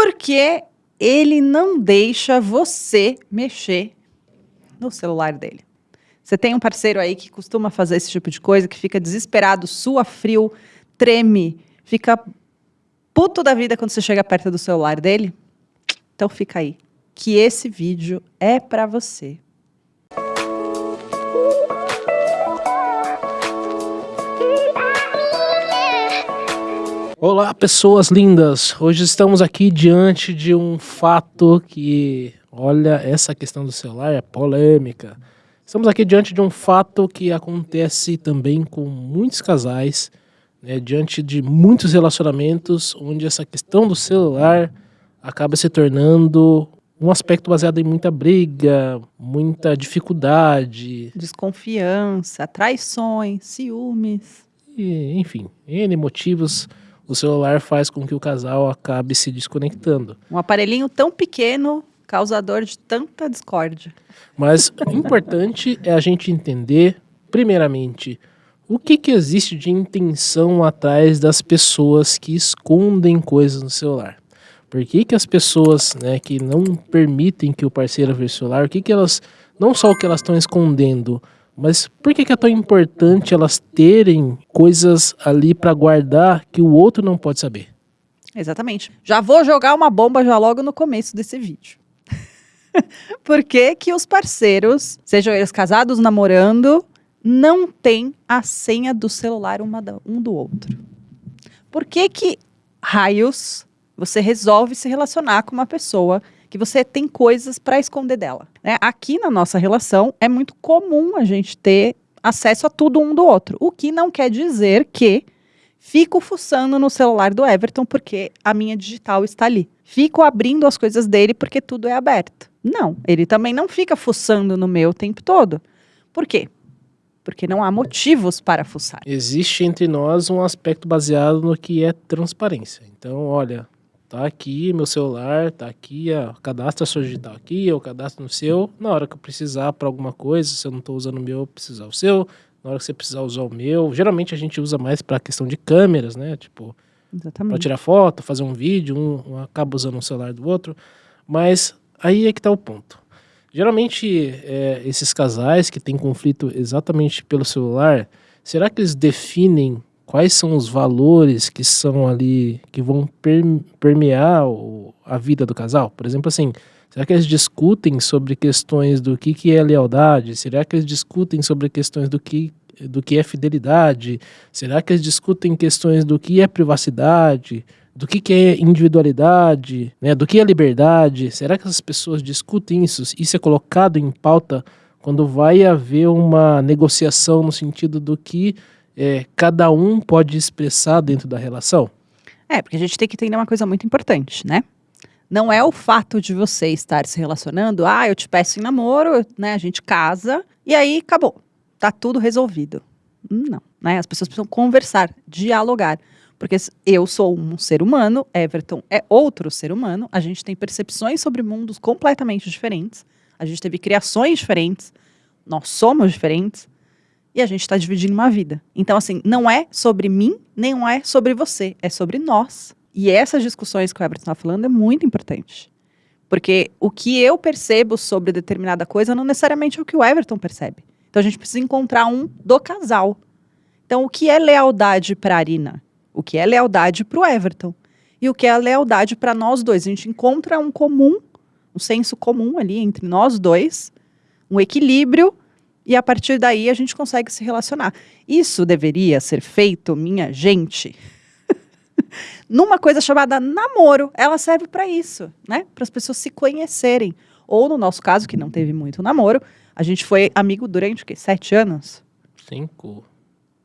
Porque ele não deixa você mexer no celular dele. Você tem um parceiro aí que costuma fazer esse tipo de coisa, que fica desesperado, sua frio, treme, fica puto da vida quando você chega perto do celular dele? Então fica aí, que esse vídeo é para você. Olá, pessoas lindas! Hoje estamos aqui diante de um fato que, olha, essa questão do celular é polêmica. Estamos aqui diante de um fato que acontece também com muitos casais, né, diante de muitos relacionamentos, onde essa questão do celular acaba se tornando um aspecto baseado em muita briga, muita dificuldade. Desconfiança, traições, ciúmes. E, enfim, N motivos o celular faz com que o casal acabe se desconectando. Um aparelhinho tão pequeno, causador de tanta discórdia. Mas o importante é a gente entender, primeiramente, o que, que existe de intenção atrás das pessoas que escondem coisas no celular. Por que, que as pessoas né, que não permitem que o parceiro veja o celular, o que, que elas, não só o que elas estão escondendo, mas por que, é tão importante elas terem coisas ali para guardar que o outro não pode saber? Exatamente. Já vou jogar uma bomba já logo no começo desse vídeo. por que, que os parceiros, sejam eles casados, namorando, não têm a senha do celular um do outro? Por que que raios você resolve se relacionar com uma pessoa que você tem coisas para esconder dela. Né? Aqui na nossa relação é muito comum a gente ter acesso a tudo um do outro, o que não quer dizer que fico fuçando no celular do Everton porque a minha digital está ali. Fico abrindo as coisas dele porque tudo é aberto. Não, ele também não fica fuçando no meu o tempo todo. Por quê? Porque não há motivos para fuçar. Existe entre nós um aspecto baseado no que é transparência. Então, olha, Tá aqui meu celular, tá aqui, ó, cadastra a sua digital aqui, eu cadastro no seu. Na hora que eu precisar para alguma coisa, se eu não estou usando o meu, eu precisar o seu. Na hora que você precisar usar o meu, geralmente a gente usa mais para questão de câmeras, né? Tipo, para tirar foto, fazer um vídeo, um, um, acaba usando um celular do outro. Mas aí é que tá o ponto. Geralmente, é, esses casais que têm conflito exatamente pelo celular, será que eles definem quais são os valores que são ali, que vão permear a vida do casal? Por exemplo, assim, será que eles discutem sobre questões do que, que é lealdade? Será que eles discutem sobre questões do que, do que é fidelidade? Será que eles discutem questões do que é privacidade? Do que, que é individualidade? Né? Do que é liberdade? Será que as pessoas discutem isso? Isso é colocado em pauta quando vai haver uma negociação no sentido do que é, cada um pode expressar dentro da relação? É, porque a gente tem que entender uma coisa muito importante, né? Não é o fato de você estar se relacionando, ah, eu te peço em namoro, né? A gente casa e aí acabou. Tá tudo resolvido. Não, né? As pessoas precisam conversar, dialogar. Porque eu sou um ser humano, Everton é outro ser humano, a gente tem percepções sobre mundos completamente diferentes, a gente teve criações diferentes, nós somos diferentes e a gente está dividindo uma vida. Então, assim, não é sobre mim, nem é sobre você, é sobre nós. E essas discussões que o Everton está falando é muito importante. Porque o que eu percebo sobre determinada coisa não necessariamente é o que o Everton percebe. Então a gente precisa encontrar um do casal. Então, o que é lealdade para a Arina? O que é lealdade para o Everton? E o que é lealdade para nós dois? A gente encontra um comum, um senso comum ali entre nós dois, um equilíbrio e a partir daí a gente consegue se relacionar. Isso deveria ser feito, minha gente, numa coisa chamada namoro. Ela serve para isso, né? Para as pessoas se conhecerem. Ou no nosso caso, que não teve muito namoro, a gente foi amigo durante o quê? Sete anos? Cinco.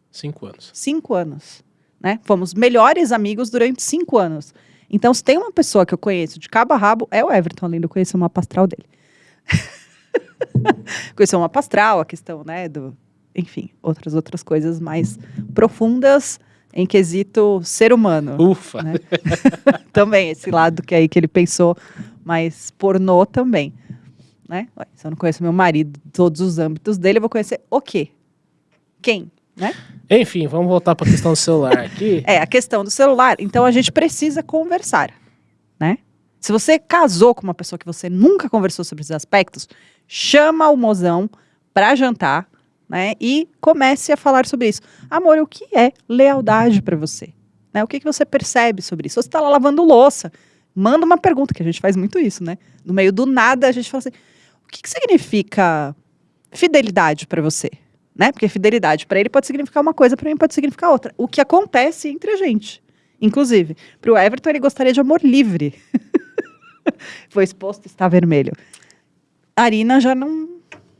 Cinco anos. Cinco anos. Né? Fomos melhores amigos durante cinco anos. Então, se tem uma pessoa que eu conheço de cabo a rabo, é o Everton, além de eu conhecer uma pastral dele. Uma pastral, a questão, né, do, enfim, outras outras coisas mais profundas em quesito ser humano. Ufa! Né? também, esse lado que aí que ele pensou, mas pornô também. Né? Se eu não conheço meu marido, todos os âmbitos dele, eu vou conhecer o quê? Quem? Né? Enfim, vamos voltar para a questão do celular aqui. é, a questão do celular. Então a gente precisa conversar, né? Se você casou com uma pessoa que você nunca conversou sobre esses aspectos, chama o mozão pra jantar, né? E comece a falar sobre isso. Amor, o que é lealdade pra você? Né? O que, que você percebe sobre isso? Você tá lá lavando louça, manda uma pergunta, que a gente faz muito isso, né? No meio do nada, a gente fala assim: o que, que significa fidelidade pra você? Né? Porque fidelidade pra ele pode significar uma coisa, pra mim pode significar outra. O que acontece entre a gente. Inclusive, pro Everton, ele gostaria de amor livre. Foi exposto, está vermelho. A Arina já não,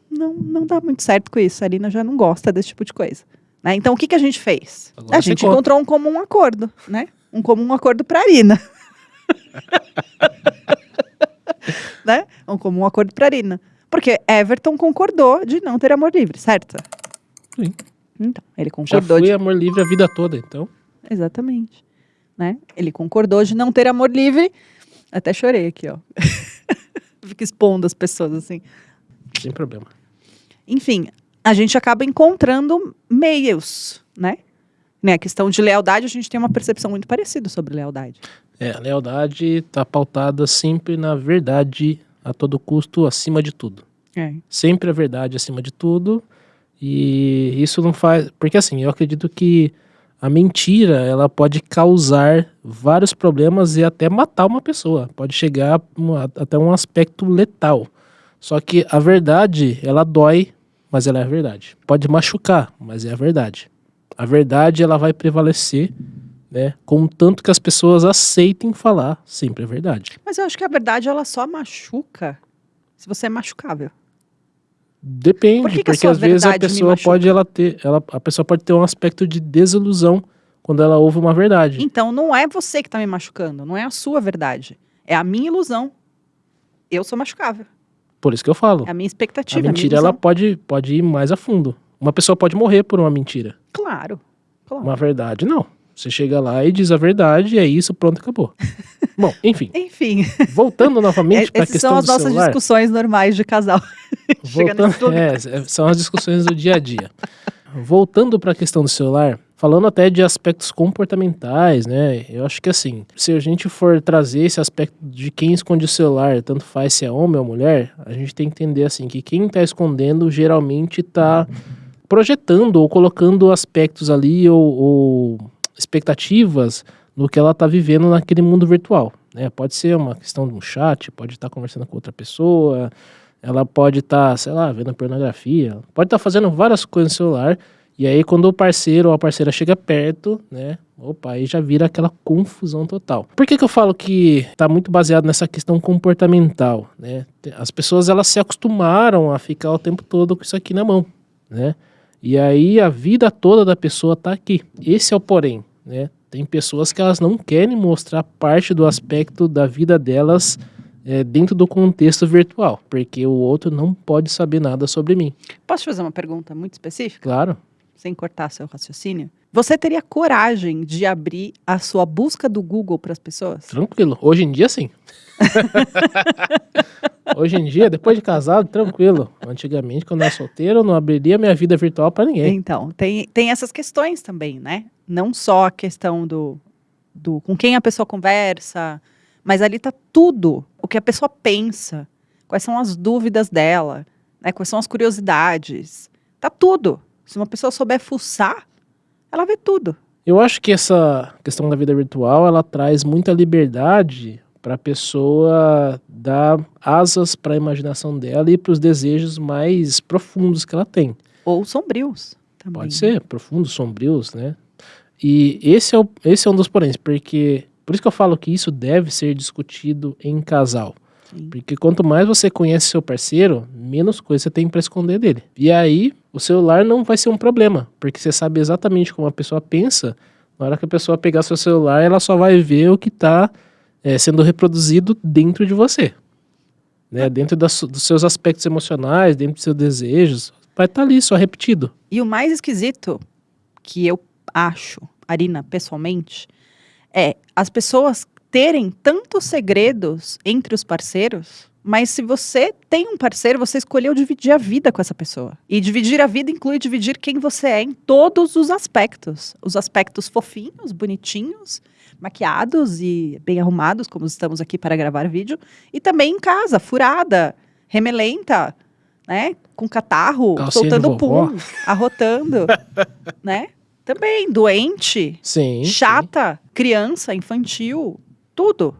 não, não dá muito certo com isso. A Arina já não gosta desse tipo de coisa. Né? Então, o que, que a gente fez? Agora a gente conta. encontrou um comum acordo, né? Um comum acordo para Arina. né? Um comum acordo para Arina. Porque Everton concordou de não ter amor livre, certo? Sim. Então, ele Já concordou fui de amor livre a vida toda, então. Exatamente. Né? Ele concordou de não ter amor livre. Até chorei aqui, ó. Fico expondo as pessoas, assim. Sem problema. Enfim, a gente acaba encontrando meios, né? né? A questão de lealdade, a gente tem uma percepção muito parecida sobre lealdade. É, a lealdade está pautada sempre na verdade a todo custo, acima de tudo. É. Sempre a verdade acima de tudo. E isso não faz. Porque assim, eu acredito que a mentira ela pode causar vários problemas e até matar uma pessoa. Pode chegar até um aspecto letal. Só que a verdade, ela dói, mas ela é a verdade. Pode machucar, mas é a verdade. A verdade ela vai prevalecer, né? Contanto que as pessoas aceitem falar sempre a verdade. Mas eu acho que a verdade, ela só machuca se você é machucável. Depende, Por que que a porque às vezes a pessoa pode ela ter, ela, a pessoa pode ter um aspecto de desilusão quando ela ouve uma verdade. Então, não é você que está me machucando, não é a sua verdade. É a minha ilusão. Eu sou machucável. Por isso que eu falo. É a minha A expectativa. a minha mentira ela ilusão. pode, pode ir mais a fundo. Uma pessoa pode morrer por uma mentira. Claro. claro. Uma verdade, não. Você chega lá e diz a verdade e é isso, pronto, acabou. Bom, enfim, Enfim, voltando novamente para a essas são questão as do nossas celular. discussões normais de casal. Chega Voltando, lugar. é, são as discussões do dia a dia. Voltando para a questão do celular, falando até de aspectos comportamentais, né? Eu acho que assim, se a gente for trazer esse aspecto de quem esconde o celular, tanto faz se é homem ou mulher, a gente tem que entender assim que quem está escondendo geralmente está projetando ou colocando aspectos ali ou, ou expectativas no que ela está vivendo naquele mundo virtual. Né? Pode ser uma questão de um chat, pode estar conversando com outra pessoa, ela pode estar, sei lá, vendo pornografia, pode estar fazendo várias coisas no celular, e aí quando o parceiro ou a parceira chega perto, né, opa, aí já vira aquela confusão total. Por que que eu falo que está muito baseado nessa questão comportamental, né? As pessoas, elas se acostumaram a ficar o tempo todo com isso aqui na mão, né? E aí a vida toda da pessoa tá aqui. Esse é o porém, né? Tem pessoas que elas não querem mostrar parte do aspecto da vida delas é, dentro do contexto virtual, porque o outro não pode saber nada sobre mim. Posso te fazer uma pergunta muito específica, Claro, sem cortar seu raciocínio? Você teria coragem de abrir a sua busca do Google para as pessoas? tranquilo. Hoje em dia, sim. Hoje em dia, depois de casado, tranquilo. Antigamente, quando eu era solteiro, eu não abriria minha vida virtual para ninguém. Então, tem, tem essas questões também, né? Não só a questão do, do com quem a pessoa conversa, mas ali tá tudo. O que a pessoa pensa, quais são as dúvidas dela, né? quais são as curiosidades. Tá tudo. Se uma pessoa souber fuçar, ela vê tudo. Eu acho que essa questão da vida virtual, ela traz muita liberdade para a pessoa dar asas para a imaginação dela e para os desejos mais profundos que ela tem. Ou sombrios também. Pode ser, profundos, sombrios, né? E esse é, o, esse é um dos poréns, porque por isso que eu falo que isso deve ser discutido em casal. Sim. Porque quanto mais você conhece seu parceiro, menos coisa você tem para esconder dele. E aí, o celular não vai ser um problema, porque você sabe exatamente como a pessoa pensa. Na hora que a pessoa pegar seu celular, ela só vai ver o que está sendo reproduzido dentro de você. Né? Dentro das, dos seus aspectos emocionais, dentro dos seus desejos. Vai estar ali, só repetido. E o mais esquisito que eu acho, Arina, pessoalmente, é as pessoas terem tantos segredos entre os parceiros, mas se você tem um parceiro, você escolheu dividir a vida com essa pessoa. E dividir a vida inclui dividir quem você é em todos os aspectos. Os aspectos fofinhos, bonitinhos, maquiados e bem arrumados, como estamos aqui para gravar vídeo, e também em casa, furada, remelenta, né? Com catarro, Calcinha soltando pum, arrotando, né? Também doente, Sim. sim. chata, criança, infantil, tudo.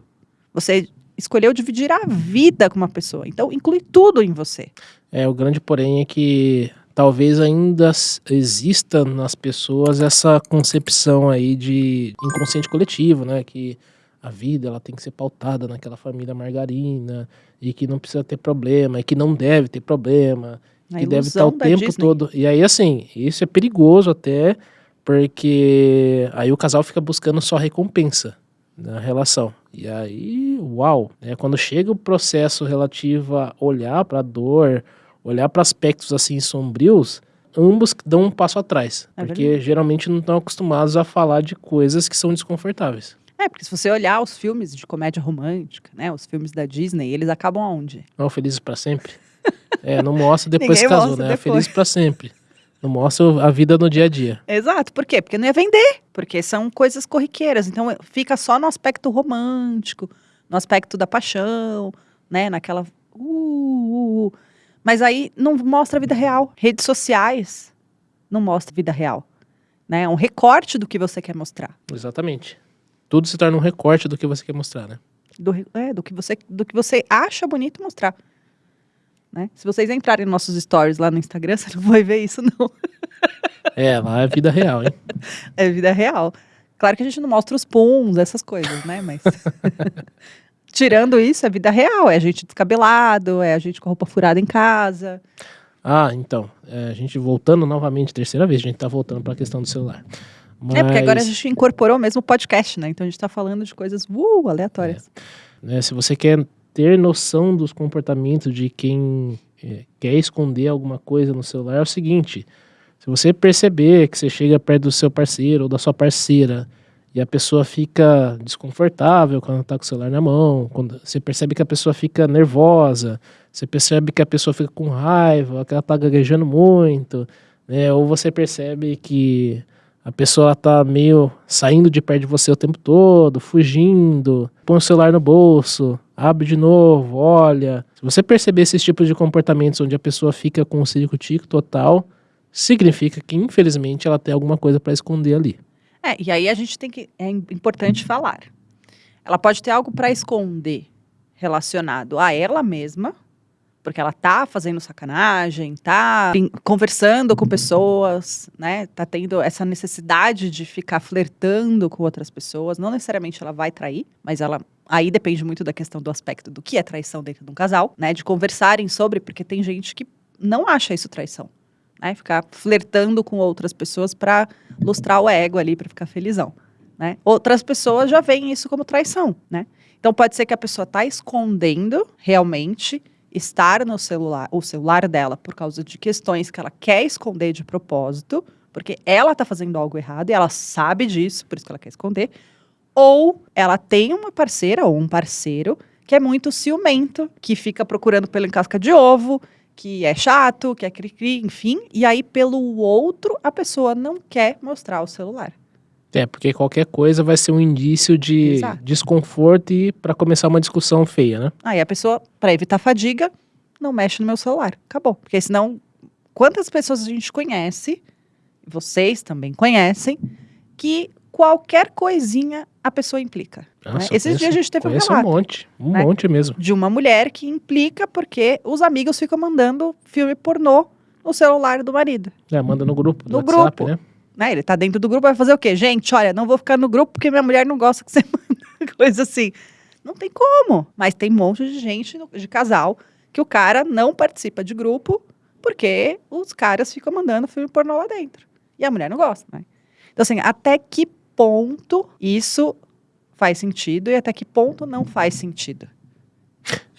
Você escolheu dividir a vida com uma pessoa. Então, inclui tudo em você. É, o grande porém é que talvez ainda exista nas pessoas essa concepção aí de inconsciente coletivo, né? Que a vida ela tem que ser pautada naquela família margarina e que não precisa ter problema e que não deve ter problema A que deve estar o ilusão da tempo Disney. todo. E aí, assim, isso é perigoso até, porque aí o casal fica buscando só recompensa na relação. E aí, uau, né? Quando chega o processo relativo a olhar para a dor, olhar para aspectos assim sombrios, ambos dão um passo atrás, É porque geralmente não estão acostumados a falar de coisas que são desconfortáveis. É, porque se você olhar os filmes de comédia romântica, né? Os filmes da Disney, eles acabam aonde? Não, felizes para sempre. É, não mostra depois que casou, né? depois. Feliz para sempre. Não mostra a vida no dia a dia. Exato. Por quê? Porque não ia vender. Porque são coisas corriqueiras. Então fica só no aspecto romântico, no aspecto da paixão, né? Naquela. Uh, uh, uh. Mas aí não mostra a vida real. Redes sociais não mostra a vida real. Né? É um recorte do que você quer mostrar. Exatamente. Tudo se torna um recorte do que você quer mostrar, né? Do, é, do, que, você, do que você acha bonito mostrar. Né? Se vocês entrarem nos nossos stories lá no Instagram, você não vai ver isso, não. É, lá é vida real, hein? É vida real. Claro que a gente não mostra os puns, essas coisas, né? Mas. Tirando isso, é vida real. É a gente descabelado, é a gente com a roupa furada em casa. Ah, então, é, a gente voltando novamente, terceira vez, a gente tá voltando para a questão do celular. É, porque agora a Mas, gente incorporou mesmo o podcast, né? Então a gente tá falando de coisas uh, aleatórias. né, se você quer ter noção dos comportamentos de quem é, quer esconder alguma coisa no celular, é o seguinte: se você perceber que você chega perto do seu parceiro ou da sua parceira e a pessoa fica desconfortável quando tá com o celular na mão, quando você percebe que a pessoa fica nervosa, você percebe que a pessoa fica com raiva, que ela tá gaguejando muito, né? Ou você percebe que a pessoa tá meio saindo de perto de você o tempo todo, fugindo, põe o celular no bolso, abre de novo, olha. Se você perceber esses tipos de comportamentos onde a pessoa fica com o circo-tico total, significa que infelizmente ela tem alguma coisa para esconder ali. É, e aí a gente tem que. É im- importante falar. Ela pode ter algo para esconder relacionado a ela mesma, porque ela tá fazendo sacanagem, tá conversando com pessoas, né? Tá tendo essa necessidade de ficar flertando com outras pessoas. Não necessariamente ela vai trair, mas ela. Aí depende muito da questão do aspecto do que é traição dentro de um casal, né? De conversarem sobre, porque tem gente que não acha isso traição. Né? Ficar flertando com outras pessoas para lustrar o ego ali para ficar felizão, né? Outras pessoas já veem isso como traição, né? Então pode ser que a pessoa está escondendo realmente estar no celular, o celular dela por causa de questões que ela quer esconder de propósito, porque ela está fazendo algo errado e ela sabe disso, por isso que ela quer esconder, ou ela tem uma parceira ou um parceiro que é muito ciumento, que fica procurando pelo em casca de ovo, que é chato, que é cri-cri, enfim, e aí pelo outro a pessoa não quer mostrar o celular. É, porque qualquer coisa vai ser um indício de Exato. desconforto e para começar uma discussão feia, né? Aí a pessoa, para evitar fadiga, não mexe no meu celular. Acabou. Porque senão, quantas pessoas a gente conhece, vocês também conhecem, que qualquer coisinha a pessoa implica. né? Nossa, Esses eu dias a gente teve um conheço um relato monte, um né? monte mesmo. de uma mulher que implica porque os amigos ficam mandando filme pornô no celular do marido. É, manda no grupo do No WhatsApp, grupo. né? Né? Ele tá dentro do grupo, vai fazer o quê? Gente, olha, não vou ficar no grupo porque minha mulher não gosta que você manda coisa assim. Não tem como. Mas tem um monte de gente, de casal, que o cara não participa de grupo porque os caras ficam mandando filme pornô lá dentro. E a mulher não gosta, né? Então, assim, até que ponto isso faz sentido e até que ponto não faz sentido?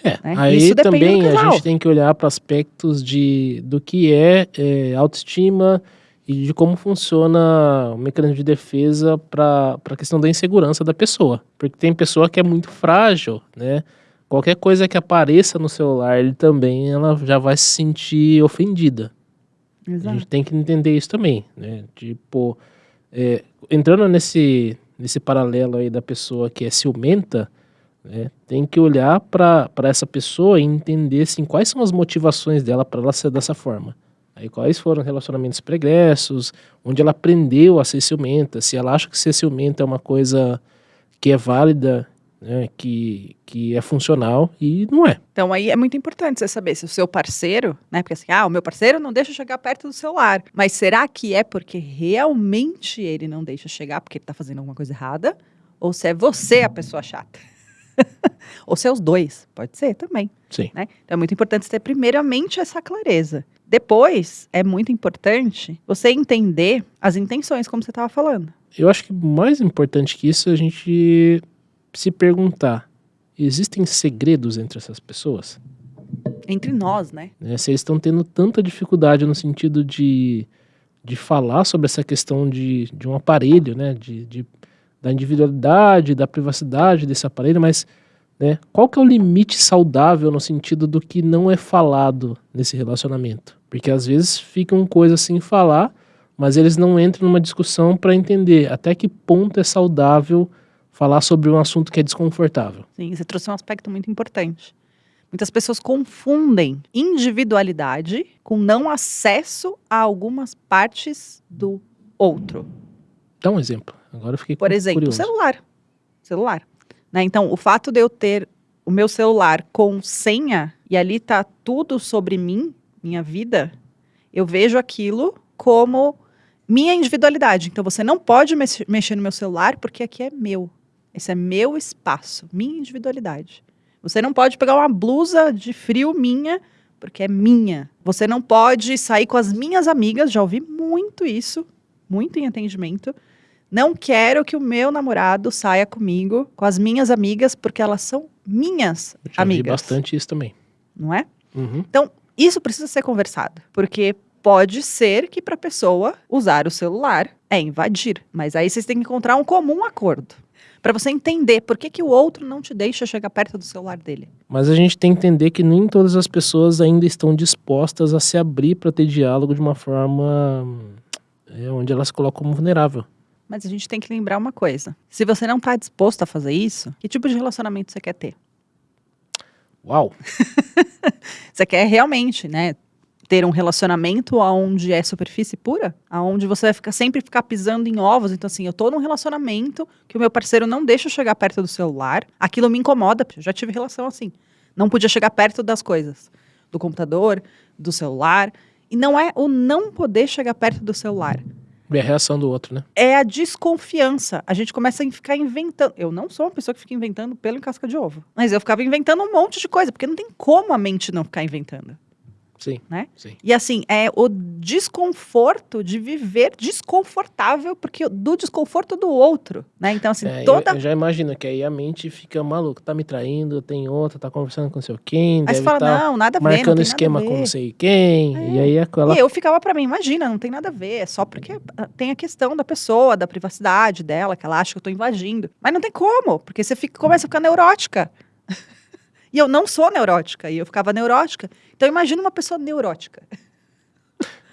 É, né? aí Isso depende do também a gente tem que olhar para aspectos de do que é, é, autoestima e de como funciona o mecanismo de defesa para a questão da insegurança da pessoa. Porque tem pessoa que é muito frágil, né? Qualquer coisa que apareça no celular, ele também ela já vai se sentir ofendida. A gente tem que entender isso também, né? Tipo, é, entrando nesse, nesse paralelo aí da pessoa que é ciumenta, né, tem que olhar para essa pessoa e entender assim, quais são as motivações dela para ela ser dessa forma. Aí quais foram os relacionamentos pregressos, onde ela aprendeu a ser ciumenta, se ela acha que ser ciumenta é uma coisa que é válida, né, que, que é funcional e não é. Então aí é muito importante você saber se o seu parceiro, né, porque assim, ah, o meu parceiro não deixa chegar perto do celular, mas será que é porque realmente ele não deixa chegar porque ele está fazendo alguma coisa errada? Ou se é você a pessoa chata? Ou se é os dois, pode ser também. Sim. Né? Então é muito importante ter primeiramente essa clareza. Depois, é muito importante você entender as intenções, como você estava falando. Eu acho que mais importante que isso é a gente se perguntar: existem segredos entre essas pessoas? Entre nós, né? É, se eles estão tendo tanta dificuldade no sentido de, de falar sobre essa questão de, de um aparelho, né? De, de, da individualidade, da privacidade desse aparelho, mas né, qual que é o limite saudável no sentido do que não é falado nesse relacionamento? Porque às vezes ficam coisas sem falar, mas eles não entram numa discussão para entender até que ponto é saudável falar sobre um assunto que é desconfortável. Sim, você trouxe um aspecto muito importante. Muitas pessoas confundem individualidade com não acesso a algumas partes do outro. Dá um exemplo. Agora eu fiquei Por exemplo, curioso. celular. Celular. Né? Então, o fato de eu ter o meu celular com senha e ali tá tudo sobre mim, minha vida, eu vejo aquilo como minha individualidade. Então, você não pode mexer no meu celular porque aqui é meu. Esse é meu espaço, minha individualidade. Você não pode pegar uma blusa de frio minha, porque é minha. Você não pode sair com as minhas amigas, já ouvi muito isso, muito em atendimento. Não quero que o meu namorado saia comigo, com as minhas amigas, porque elas são minhas já amigas. Vi bastante isso também. Não é? Uhum. Então, isso precisa ser conversado, porque pode ser que para a pessoa usar o celular é invadir, mas aí vocês têm que encontrar um comum acordo para você entender por que, que o outro não te deixa chegar perto do celular dele. Mas a gente tem que entender que nem todas as pessoas ainda estão dispostas a se abrir para ter diálogo de uma forma é, onde elas se colocam como vulnerável. Mas a gente tem que lembrar uma coisa: se você não está disposto a fazer isso, que tipo de relacionamento você quer ter? Uau! você quer realmente, né, ter um relacionamento onde é superfície pura, aonde você vai ficar, sempre ficar pisando em ovos. Então, assim, eu tô num relacionamento que o meu parceiro não deixa eu chegar perto do celular, aquilo me incomoda, porque eu já tive relação assim. Não podia chegar perto das coisas, do computador, do celular. E não é o não poder chegar perto do celular. É a reação do outro, né? É a desconfiança. A gente começa a ficar inventando. Eu não sou uma pessoa que fica inventando pelo em casca de ovo. Mas eu ficava inventando um monte de coisa, porque não tem como a mente não ficar inventando. Sim. Né? Sim. E assim, é o desconforto de viver desconfortável porque do desconforto do outro, né? Então assim, É, toda eu, eu já imagino que aí a mente fica maluca, tá me traindo, tem outra, tá conversando com não sei quem, Aí deve você fala, tá não, nada a ver, marcando esquema a com ver. não sei quem, É. e aí aquela E eu ficava pra mim, imagina, não tem nada a ver, é só porque ah, tem a questão da pessoa, da privacidade dela, que ela acha que eu tô invadindo. Mas não tem como, porque você fica, começa a ficar neurótica. E eu não sou neurótica, e eu ficava neurótica. Então imagina uma pessoa neurótica.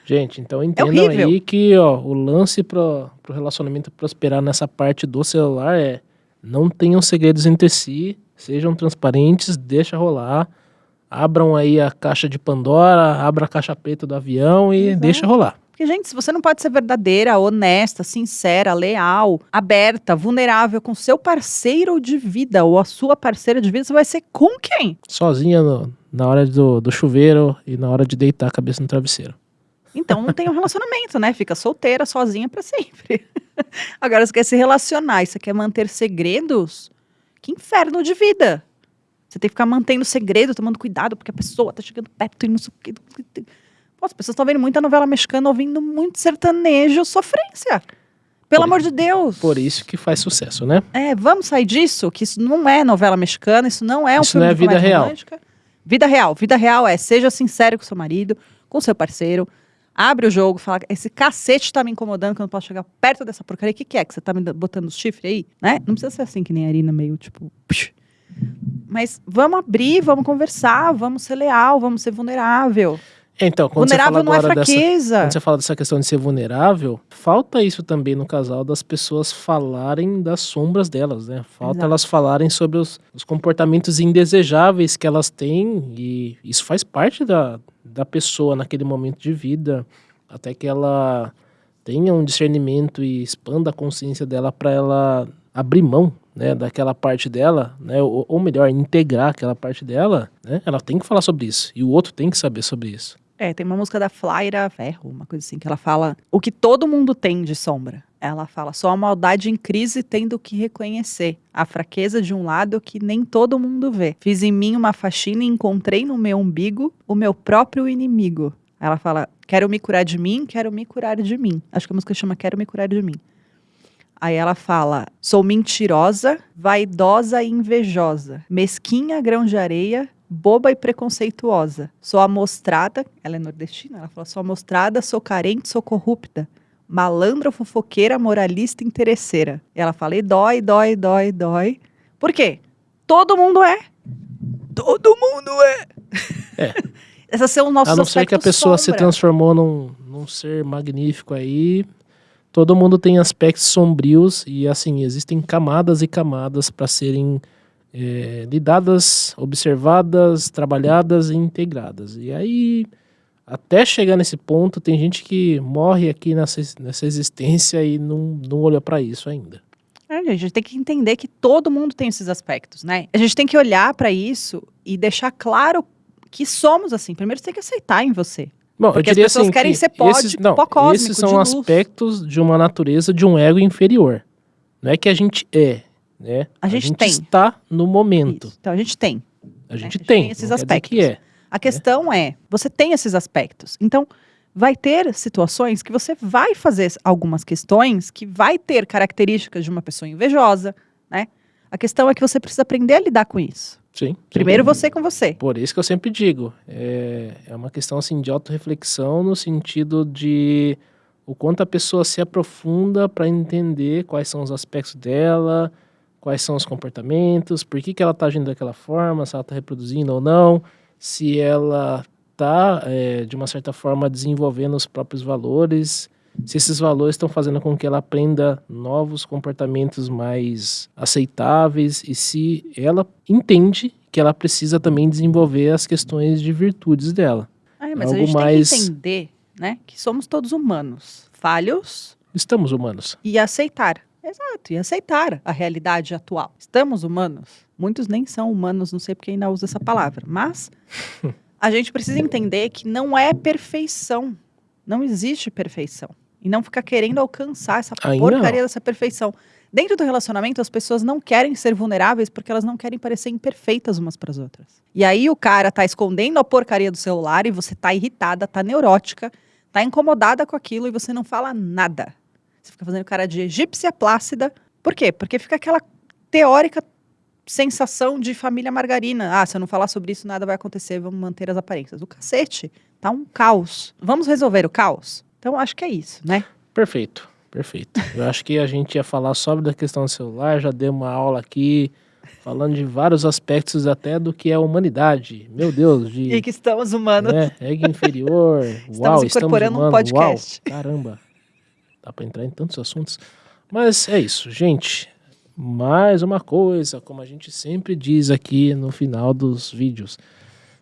Gente, então entendam horrível. aí que ó, o lance pro, pro relacionamento prosperar nessa parte do celular é não tenham segredos entre si, sejam transparentes, deixa rolar, abram aí a caixa de Pandora, abra a caixa preta do avião e Exato. deixa rolar. Porque, gente, se você não pode ser verdadeira, honesta, sincera, leal, aberta, vulnerável com seu parceiro de vida ou a sua parceira de vida, você vai ser com quem? Sozinha no- na hora do, do chuveiro e na hora de deitar a cabeça no travesseiro. Então não tem um relacionamento, né? Fica solteira, sozinha pra sempre. Agora, você quer se relacionar e você quer manter segredos? Que inferno de vida! Você tem que ficar mantendo segredo, tomando cuidado, porque a pessoa tá chegando perto e não sei o quê. As pessoas estão vendo muita novela mexicana, ouvindo muito sertanejo, sofrência. Pelo Por- amor de Deus. Por isso que faz sucesso, né? É, vamos sair disso, que isso não é novela mexicana, isso não é um Isso filme não é de vida real. romântica. Vida real. Vida real é seja sincero com seu marido, com seu parceiro. Abre o jogo, fala, esse cacete tá me incomodando que eu não posso chegar perto dessa porcaria. O que, que é? Que você tá me botando os chifres aí? Né? Não precisa ser assim que nem a Arina, meio tipo. psh. Mas vamos abrir, vamos conversar, vamos ser leal, vamos ser vulnerável. Então, quando você vulnerável fala não é agora dessa, fraqueza. quando você fala dessa questão de ser vulnerável, falta isso também no casal das pessoas falarem das sombras delas, né? Falta Exato. elas falarem sobre os, os comportamentos indesejáveis que elas têm e isso faz parte da, da pessoa naquele momento de vida, até que ela tenha um discernimento e expanda a consciência dela para ela abrir mão né, daquela parte dela, né, ou, ou melhor, integrar aquela parte dela, né, ela tem que falar sobre isso e o outro tem que saber sobre isso. É, tem uma música da Flaira Ferro, uma coisa assim, que ela fala o que todo mundo tem de sombra. Ela fala, só a maldade em crise tendo que reconhecer a fraqueza de um lado que nem todo mundo vê. Fiz em mim uma faxina e encontrei no meu umbigo o meu próprio inimigo. Ela fala, quero me curar de mim, quero me curar de mim. Acho que a música chama Quero me curar de mim. Aí ela fala: sou mentirosa, vaidosa e invejosa, mesquinha, grão de areia, boba e preconceituosa. Sou amostrada, ela é nordestina, ela fala: sou amostrada, sou carente, sou corrupta. Malandra, fofoqueira, moralista, interesseira. E ela fala: e dói, dói, dói, dói. Por quê? Todo mundo é. Todo mundo é. É. Esses são os nossos A não ser que a pessoa se sombra. transformou num, num ser magnífico aí, todo mundo tem aspectos sombrios e assim, existem camadas e camadas para serem é, lidadas, observadas, trabalhadas e integradas. E aí, até chegar nesse ponto, tem gente que morre aqui nessa, nessa existência e não, não olha para isso ainda. É, a gente tem que entender que todo mundo tem esses aspectos, né? A gente tem que olhar para isso e deixar claro que somos assim. Primeiro você tem que aceitar em você. Bom, Porque eu as diria pessoas assim querem que ser pó esses, de- não, pó cósmico, esses de são luz. aspectos de uma natureza de um ego inferior. Não é que a gente é, né? A gente tem. está no momento. Isso. Então a gente tem. A gente a gente tem, tem esses aspectos. que é. A questão é, você tem esses aspectos. Então, vai ter situações que você vai fazer algumas questões que vai ter características de uma pessoa invejosa, né? A questão é que você precisa aprender a lidar com isso. Sim. Primeiro sim. você com você. Por isso que eu sempre digo, é, é uma questão assim de autorreflexão no sentido de o quanto a pessoa se aprofunda para entender quais são os aspectos dela, quais são os comportamentos, por que, que ela está agindo daquela forma, se ela está reproduzindo ou não, se ela está, de uma certa forma, desenvolvendo os próprios valores, se esses valores estão fazendo com que ela aprenda novos comportamentos mais aceitáveis e se ela entende que ela precisa também desenvolver as questões de virtudes dela. Ai, mas a Algo gente mais- tem que entender, né, que somos todos humanos, falhos Estamos humanos. e aceitar. Exato, e aceitar a realidade atual. Estamos humanos. Muitos nem são humanos, não sei porque ainda usa essa palavra, mas a gente precisa entender que não é perfeição. Não existe perfeição. E não ficar querendo alcançar essa porcaria não. dessa perfeição. Dentro do relacionamento, as pessoas não querem ser vulneráveis porque elas não querem parecer imperfeitas umas para as outras. E aí o cara tá escondendo a porcaria do celular e você tá irritada, tá neurótica, tá incomodada com aquilo e você não fala nada. Você fica fazendo cara de egípcia plácida. Por quê? Porque fica aquela teórica sensação de família margarina. Ah, se eu não falar sobre isso, nada vai acontecer, vamos manter as aparências. O cacete tá um caos. Vamos resolver o caos? Então, acho que é isso, né? Perfeito, perfeito. Eu acho que a gente ia falar sobre a questão do celular, já deu uma aula aqui, falando de vários aspectos até do que é a humanidade. Meu Deus, de E que estamos humanos. né, ego inferior. Uau, incorporando um estamos humanos. podcast. Uau, caramba. Dá para entrar em tantos assuntos. Mas é isso, gente. Mais uma coisa, como a gente sempre diz aqui no final dos vídeos.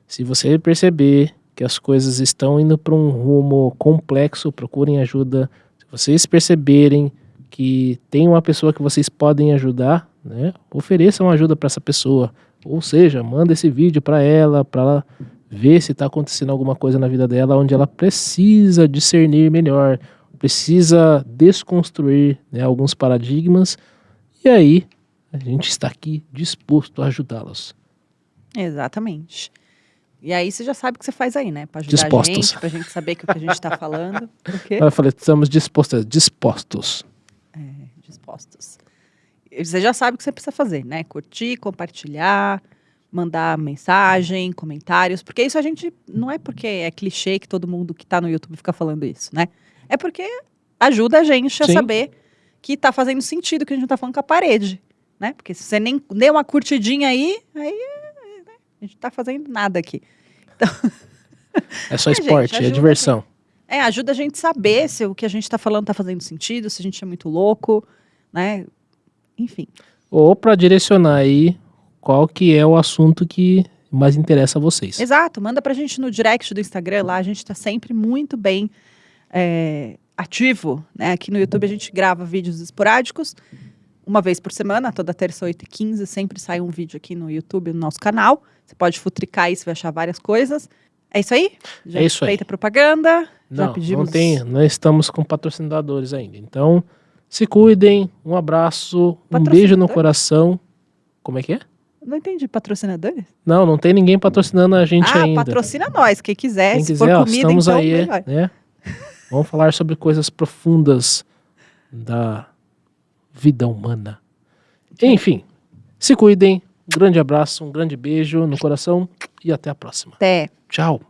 Se você perceber que as coisas estão indo para um rumo complexo, procurem ajuda. Se vocês perceberem que tem uma pessoa que vocês podem ajudar, né, ofereçam ajuda para essa pessoa. Ou seja, manda esse vídeo para ela, para ela ver se está acontecendo alguma coisa na vida dela onde ela precisa discernir melhor, precisa desconstruir né, alguns paradigmas. E aí, a gente está aqui disposto a ajudá-los. Exatamente. E aí você já sabe o que você faz aí, né? Pra ajudar Dispostos. a gente, pra gente saber que o que a gente tá falando. Eu falei, estamos dispostos, dispostos. Dispostos. E Você já sabe o que você precisa fazer, né? Curtir, compartilhar, mandar mensagem, comentários. Porque isso a gente. Não é porque é clichê que todo mundo que tá no YouTube fica falando isso, né? É porque ajuda a gente a Sim. saber que tá fazendo sentido que a gente não tá falando com a parede, né? Porque se você nem deu uma curtidinha aí, aí né? a gente tá fazendo nada aqui. Então, É só É, gente, esporte, é ajuda, diversão. É, ajuda a gente a saber se o que a gente tá falando tá fazendo sentido, se a gente é muito louco, né? Enfim. Ou pra direcionar aí qual que é o assunto que mais interessa a vocês. Exato, manda pra gente no direct do Instagram lá, a gente tá sempre muito bem é, ativo, né? Aqui no YouTube a gente grava vídeos esporádicos, uma vez por semana, toda terça, 8 e 15 sempre sai um vídeo aqui no YouTube, no nosso canal. Você pode futricar aí, você vai achar várias coisas. É isso aí? Já É isso aí. feita a propaganda? já Não, pedimos... não tem, não estamos com patrocinadores ainda. Então, se cuidem, um abraço, um beijo no coração. Como é que é? Não entendi, patrocinadores? Não, não tem ninguém patrocinando a gente ah, ainda. patrocina nós, quem quiser. Quem Se quiser, for ó, comida, estamos então, aí, melhor. né? Vamos falar sobre coisas profundas da vida humana. Enfim, se cuidem. Um grande abraço, um grande beijo no coração e até a próxima. Até. Tchau.